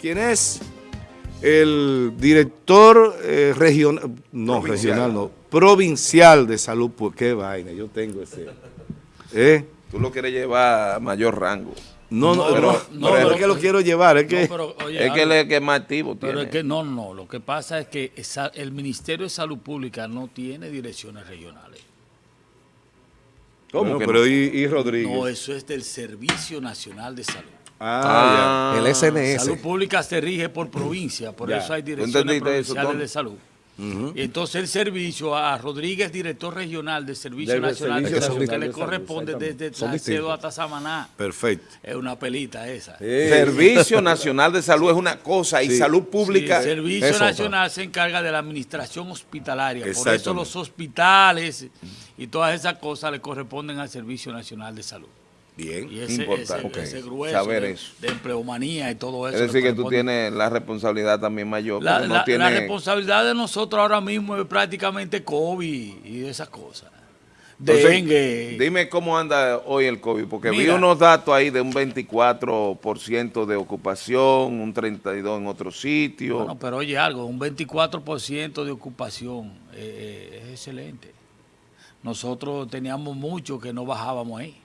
¿Quién es? El director eh, regional, no, Provincial. regional no, provincial de salud, pues qué vaina, yo tengo ese. ¿Eh? Tú lo quieres llevar a mayor rango. No, no, No, no, no, no, pero- es que lo quiero llevar, es que... No, pero, oye, es que él es que más activo pero tiene. es que no, no, lo que pasa es que esa- el Ministerio de Salud Pública no tiene direcciones regionales. ¿Cómo? Bueno, pero no. y, y Rodríguez. No, eso es del Servicio Nacional de Salud. Ah, Ah, El SNS. Salud Pública se rige por provincia, por Ya. eso hay ¿Tú direcciones eso, provinciales de salud. Y entonces el servicio a Rodríguez, director regional del Servicio Nacional Servicio de Salud, que le de Salud, corresponde desde Salcedo hasta Samaná. Perfecto. Es una pelita esa. Servicio Nacional de Salud es una cosa y salud Sí, pública. el Servicio eso, Nacional se encarga de la administración hospitalaria. Por eso los hospitales y todas esas cosas le corresponden al Servicio Nacional de Salud. Bien. Y ese, Importante. ese, ese Ok. grueso Saber de, eso. de empleomanía y todo eso. es decir, que tú tienes la responsabilidad también mayor. La, porque no la- tiene- la responsabilidad de nosotros ahora mismo es prácticamente COVID y esas cosas. Dengue. Dime cómo anda hoy el COVID, porque vi unos datos ahí de un 24% de ocupación, un 32% en otro sitio. Bueno, pero oye algo, un 24% de ocupación eh, eh, es excelente. Nosotros teníamos mucho que no bajábamos ahí.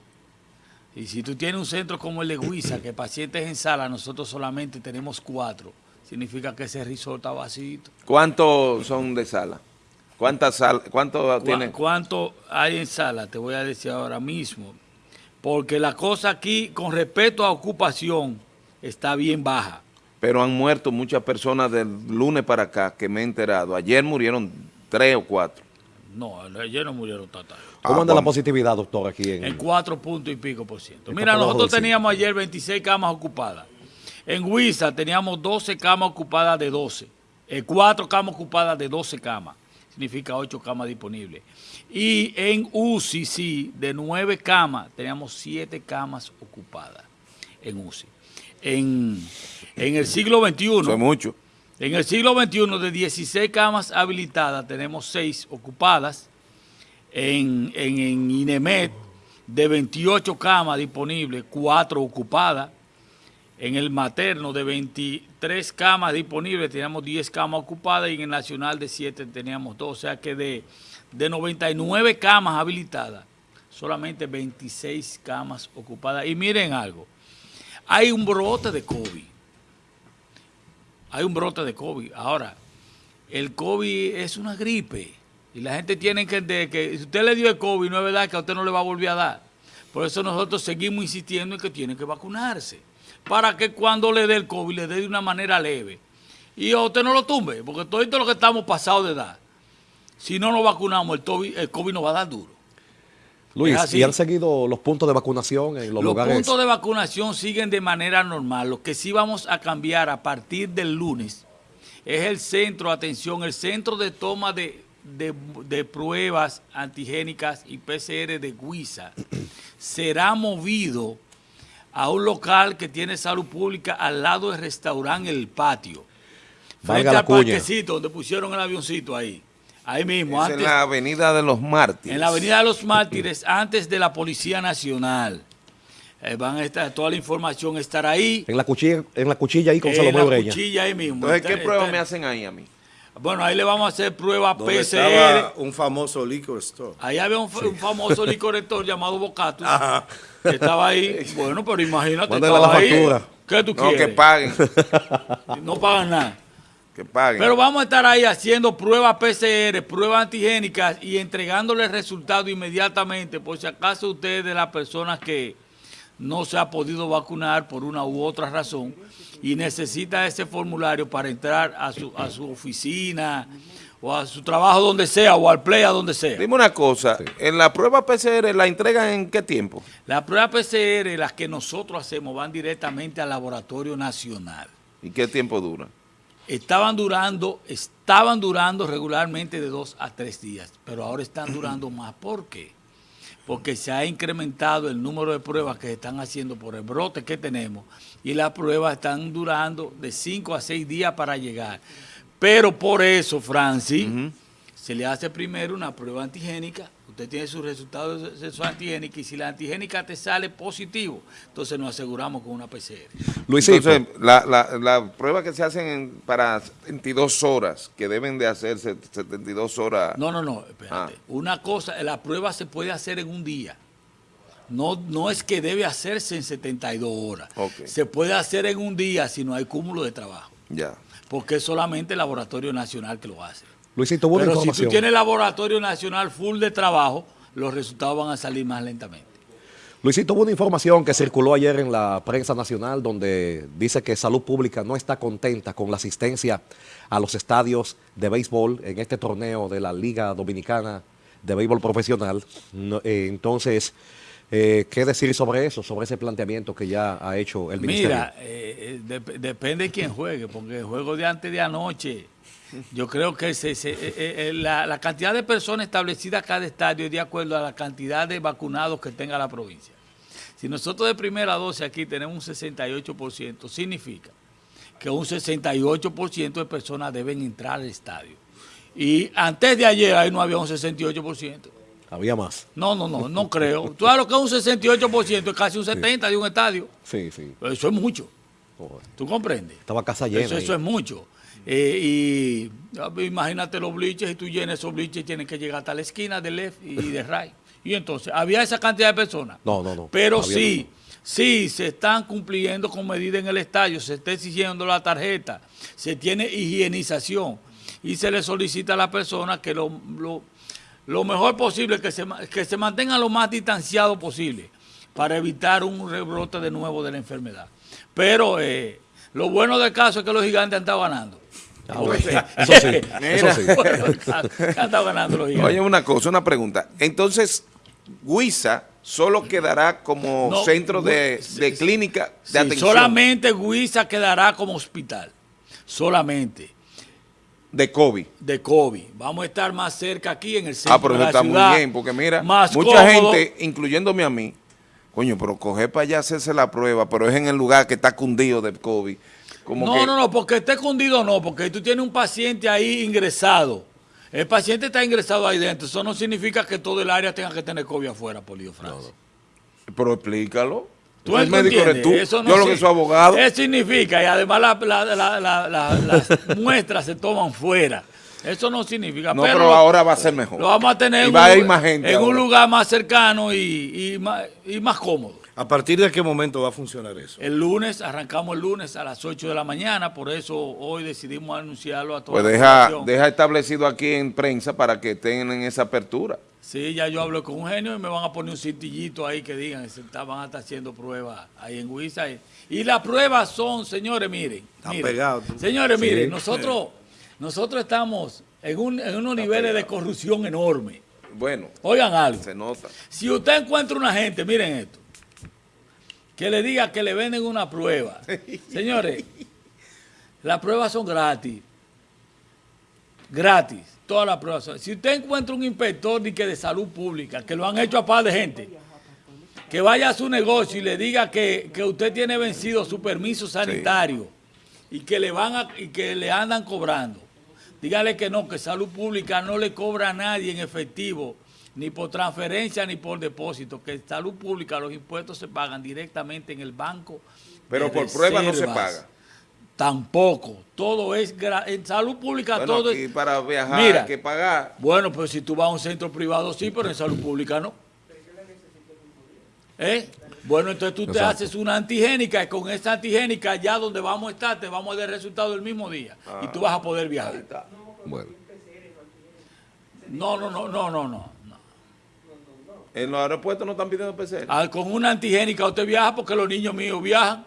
Y si tú tienes un centro como el de Huiza, que pacientes en sala, nosotros solamente tenemos cuatro, significa que ese resort está vacío. ¿Cuántos son de sala? ¿Cuántas salas? ¿Cuánto ¿Cuá- tiene? ¿Cuánto hay en sala? Te voy a decir ahora mismo. Porque la cosa aquí, con respecto a ocupación, está bien baja. Pero han muerto muchas personas del lunes para acá, que me he enterado. Ayer murieron tres o cuatro. No, ayer no murieron tantas. ¿Cómo Ah, anda la positividad, doctor, aquí en, En cuatro puntos y pico por ciento. En Mira, nosotros teníamos ayer 26 camas ocupadas. En Huiza teníamos 12 camas ocupadas de 12. Eh, cuatro camas ocupadas de 12 camas. Significa 8 camas disponibles. Y en UCI, sí, de 9 camas, teníamos 7 camas ocupadas en UCI. En, en el siglo XXI, es mucho. En el siglo XXI, de 16 camas habilitadas, tenemos 6 ocupadas. En, en, INEMED, de 28 camas disponibles, 4 ocupadas. En el materno, de 23 camas disponibles, teníamos 10 camas ocupadas. Y en el nacional, de 7 teníamos 2. O sea que de, de 99 camas habilitadas, solamente 26 camas ocupadas. Y miren algo, hay un brote de COVID hay un brote de COVID. Ahora, el COVID es una gripe y la gente tiene que entender que si usted le dio el COVID, no es verdad que a usted no le va a volver a dar. Por eso nosotros seguimos insistiendo en que tiene que vacunarse, para que cuando le dé el COVID, le dé de una manera leve. Y a usted no lo tumbe, porque todo esto lo que estamos pasados de edad, si no nos vacunamos, el COVID, el COVID nos va a dar duro. Luis. ¿y han seguido los puntos de vacunación en los, Los lugares? puntos de vacunación siguen de manera normal. Lo que sí vamos a cambiar a partir del lunes es el centro, atención, el centro de toma de, de- de pruebas antigénicas y PCR de Guisa será movido a un local que tiene salud pública al lado del restaurante El Patio. Valga Frente la al parquecito donde pusieron el avioncito ahí. Ahí mismo, Es en antes, la avenida de los Mártires. en la Avenida de los Mártires, antes de la Policía Nacional. Eh, van a estar, toda la información estará ahí. En la cuchilla, en la cuchilla ahí con en Salomé la Ureña. cuchilla ahí mismo. Entonces, ¿qué pruebas me hacen ahí a mí? Bueno, ahí le vamos a hacer pruebas PCR. estaba un famoso liquor store. Ahí había un, fa- un famoso licorector llamado Bocatus. Ajá. Que estaba ahí. Bueno, pero imagínate. Estaba la ahí. factura. ¿Qué tú No, que quieres? paguen. No pagan nada. Que paguen. Pero vamos a estar ahí haciendo pruebas PCR, pruebas antigénicas y entregándole el resultado inmediatamente, por si acaso usted es de las personas que no se ha podido vacunar por una u otra razón y necesita ese formulario para entrar a su, a su oficina o a su trabajo donde sea o al play a donde sea. Dime una cosa, en la prueba PCR la entregan en qué tiempo? Las pruebas PCR, las que nosotros hacemos, van directamente al laboratorio nacional. ¿Y qué tiempo dura? Estaban durando, estaban durando regularmente de dos a tres días, pero ahora están durando más. ¿Por qué? Porque se ha incrementado el número de pruebas que se están haciendo por el brote que tenemos y las pruebas están durando de cinco a seis días para llegar. Pero por eso, Francis, se le hace primero una prueba antigénica. Usted tiene sus resultados de su antigénica y si la antigénica te sale positivo, entonces nos aseguramos con una PCR. Luisito, Entonces, la, la, la prueba que se hacen en- para 72 horas, que deben de hacerse 72 horas. No, no, no, espérate. Ah. Una cosa, la prueba se puede hacer en un día. No, no es que debe hacerse en 72 horas. Ok. Se puede hacer en un día si no hay cúmulo de trabajo. Ya. Porque es solamente el Laboratorio Nacional que lo hace. Luisito, buena Pero si información. tú tienes el Laboratorio Nacional full de trabajo, los resultados van a salir más lentamente. Luisito, hubo una información que circuló ayer en la prensa nacional donde dice que Salud Pública no está contenta con la asistencia a los estadios de béisbol en este torneo de la Liga Dominicana de Béisbol Profesional. No, eh, entonces, eh, ¿qué decir sobre eso, sobre ese planteamiento que ya ha hecho el Ministerio? Mira, eh, dep- depende de quién juegue, porque el juego de antes de anoche, yo creo que se- se- eh, eh, la, la cantidad de personas establecidas a cada estadio es de acuerdo a la cantidad de vacunados que tenga la provincia. Si nosotros de primera dosis aquí tenemos un 68%, significa que un 68% de personas deben entrar al estadio. Y antes de ayer ahí no había un 68%. Había más. No, no, no, no creo. Tú sabes lo que es un 68%, es casi un 70% de un estadio. Sí, sí. Eso es mucho. Joder. ¿Tú comprendes? Estaba casa llena. Eso es mucho. Eh, y ah, imagínate los bliches, y tú llenas esos bliches, tienen que llegar hasta la esquina de left y de right. Y entonces, ¿había esa cantidad de personas? No, no, no. Pero sí, sí, se están cumpliendo con medidas en el estadio, se está exigiendo la tarjeta, se tiene higienización y se le solicita a la persona que lo, lo, lo mejor posible, que se, que se mantenga lo más distanciado posible para evitar un rebrote de nuevo de la enfermedad. Pero eh, lo bueno del caso es que los gigantes han estado ganando. Ah, bueno. Eso sí, eso sí. Bueno, del caso, han estado ganando los gigantes. Oye, una cosa, una pregunta. Entonces, Huiza solo quedará como No, centro de, de clínica de Sí, atención solamente Huiza quedará como hospital. Solamente. de COVID. de COVID. Vamos a estar más cerca aquí en el centro Ah, pero de la está ciudad, muy bien, porque mira, mucha cómodo. gente, incluyéndome a mí, coño, pero coger para allá hacerse la prueba, pero es en el lugar que está cundido de COVID. Como No, que, no, no, porque esté escondido no, porque tú tienes un paciente ahí ingresado. El paciente está ingresado ahí dentro. Eso no significa que todo el área tenga que tener COVID afuera, Polio Francia. Pero explícalo. ¿Tú el médico eres tú. Eso no Yo lo que soy abogado. Eso significa, y además la- la- la- la- la- las muestras se toman fuera. Eso no significa. No, pero, ahora va a ser mejor. Lo vamos a tener Y en, va un, a ir más gente en un lugar más cercano y, y más, y más cómodo. ¿A partir de qué momento va a funcionar eso? El lunes, arrancamos el lunes a las 8 de la mañana, por eso hoy decidimos anunciarlo a toda Pues deja, deja establecido aquí en prensa para que tengan esa apertura. Sí, ya yo hablo con un genio y me van a poner un cintillito ahí que digan que se está- van a estar haciendo pruebas ahí en Huiza. Y, y las pruebas son, señores, miren. Está miren. pegado. Señores, miren, nosotros, nosotros estamos en, un- en unos niveles de corrupción enormes. Bueno, Oigan algo. se nota. Si usted encuentra una gente, miren esto, que le diga que le venden una prueba. Señores, las pruebas son gratis. Gratis. Todas las pruebas son. Si usted encuentra un inspector de, que de salud pública, que lo han hecho a par de gente, que vaya a su negocio y le diga que, que usted tiene vencido su permiso sanitario y que le van a, y que le andan cobrando. Dígale que no, que salud pública no le cobra a nadie en efectivo, ni por transferencia ni por depósito, que salud pública los impuestos se pagan directamente en el banco. Pero de por prueba no se reservas. paga. Tampoco, todo es en salud pública Bueno, todo es para viajar Mira. hay que pagar. bueno, pues si tú vas a un centro privado sí, pero en salud pública no. ¿Eh? Bueno, entonces tú te haces una antigénica y con esa antigénica ya donde vamos a estar te vamos a dar el resultado el mismo día y tú vas a poder viajar. Bueno. No, no, no, no, no, no. En los aeropuertos no están pidiendo PCR. Ah, con una antigénica usted viaja porque los niños míos viajan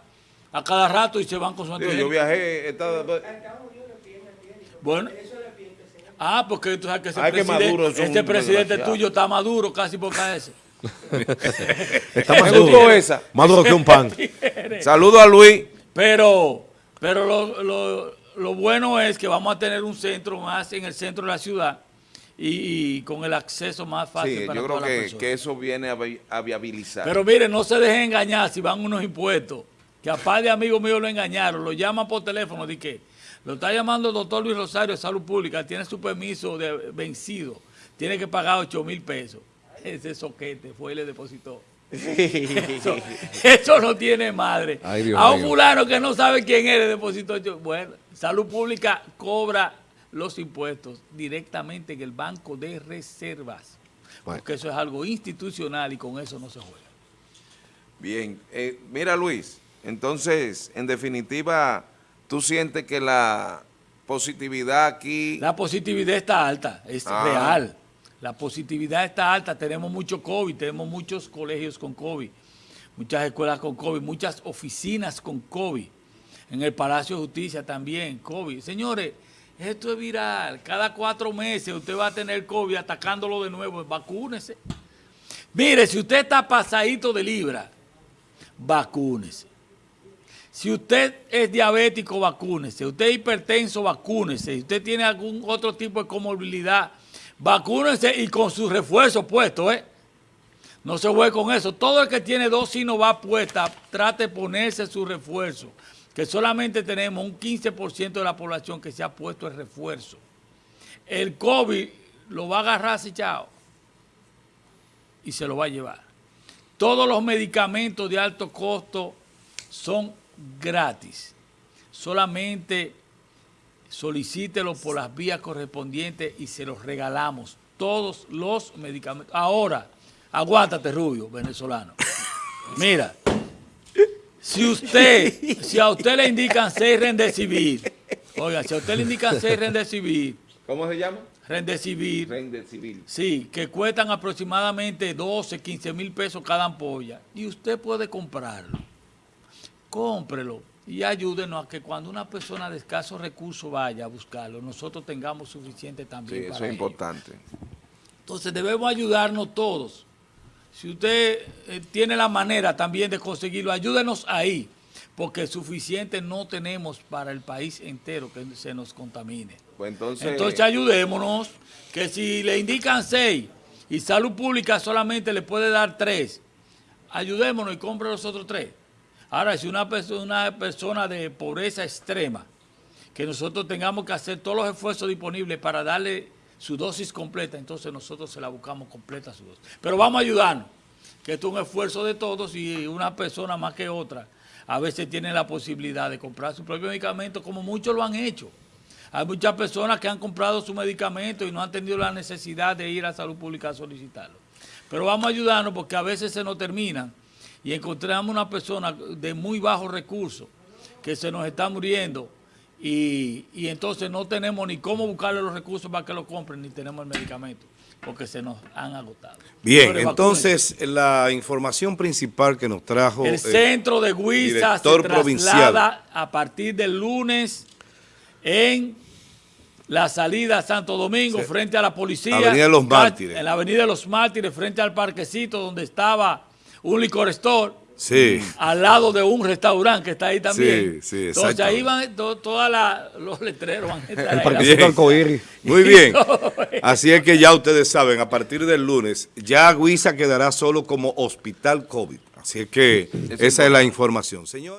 a cada rato y se van con su antigénica. yo viajé, estaba- Bueno. Ah, porque tú sabes que ese Ay, que presidente, Maduro es un ese presidente tuyo está maduro casi por caerse. Está más duro. esa. Más duro que un pan. Saludo a Luis. Pero, pero lo, lo- lo bueno es que vamos a tener un centro más en el centro de la ciudad y, y con el acceso más fácil Sí, para yo creo todas que, que eso viene a, vi- a viabilizar. Pero miren, no se dejen engañar si van unos impuestos. Que a par de amigos míos lo engañaron, lo llaman por teléfono, de que lo está llamando el doctor Luis Rosario de Salud Pública, tiene su permiso de vencido, tiene que pagar 8 mil pesos. ese soquete fue y le depositó. Eso, eso no tiene madre. Ay, Dios a un fulano que no sabe quién es, le depositó. yo- Bueno, Salud Pública cobra los impuestos directamente en el Banco de Reservas. Bueno. Porque eso es algo institucional y con eso no se juega. Bien, eh, mira Luis, entonces, en definitiva, tú sientes que la positividad aquí... La positividad está alta, es Ah. real. La positividad está alta. Tenemos mucho COVID, tenemos muchos colegios con COVID, muchas escuelas con COVID, muchas oficinas con COVID. En el Palacio de Justicia también, COVID. Señores, esto es viral. Cada cuatro meses usted va a tener COVID atacándolo de nuevo. Vacúnese. Mire, si usted está pasadito de libra, vacúnese. Si usted es diabético, vacúnese. Usted es hipertenso, vacúnese. Si usted tiene algún otro tipo de comorbilidad, vacúnese y con su refuerzo puesto, ¿eh? No se juegue con eso. Todo el que tiene dos Sinovac puesta, trate de ponerse su refuerzo. Que solamente tenemos un 15% de la población que se ha puesto el refuerzo. El COVID lo va a agarrar así, chao. Y se lo va a llevar. Todos los medicamentos de alto costo son gratis. Solamente solicítelo por las vías correspondientes y se los regalamos. Todos los medicamentos. Ahora, aguántate, Rubio, venezolano. Mira, si usted, si a usted le indican seis rendecibir, oiga, si a usted le indican seis rendecibir, ¿Cómo se llama? rendecibir, Rende civil. Sí, que cuestan aproximadamente 12, 15 mil pesos cada ampolla. Y usted puede comprarlo. Cómprelo y ayúdenos a que cuando una persona de escasos recursos vaya a buscarlo, nosotros tengamos suficiente Sí, también eso para es ello. importante. Entonces debemos ayudarnos todos. Si usted eh, tiene la manera también de conseguirlo, ayúdenos ahí, porque suficiente no tenemos para el país entero que se nos contamine. Pues entonces, Entonces ayudémonos, que si le indican seis y salud pública solamente le puede dar tres, ayudémonos y compre los otros tres. Ahora, si una persona, una persona de pobreza extrema, que nosotros tengamos que hacer todos los esfuerzos disponibles para darle su dosis completa, entonces nosotros se la buscamos completa su dosis. Pero vamos a ayudarnos, que esto es un esfuerzo de todos y una persona más que otra a veces tiene la posibilidad de comprar su propio medicamento, como muchos lo han hecho. Hay muchas personas que han comprado su medicamento y no han tenido la necesidad de ir a salud pública a solicitarlo. Pero vamos a ayudarnos porque a veces se nos terminan y encontramos una persona de muy bajos recursos que se nos está muriendo y, y entonces no tenemos ni cómo buscarle los recursos para que lo compren ni tenemos el medicamento porque se nos han agotado. Bien, entonces la información principal que nos trajo el eh, centro de Huiza se traslada provincial. a partir del lunes en la salida a Santo Domingo, frente a la policía. Avenida de los Mártires. En la Avenida de los Mártires, frente al parquecito donde estaba un licor store, Sí, al lado de un restaurante que está ahí también. Sí, sí, Entonces ahí van to- todos los letreros. Van a estar El parquecito arcoíris. muy bien. Así es que ya ustedes saben, a partir del lunes, ya Guisa quedará solo como hospital COVID. Así es que esa es la información. Señor.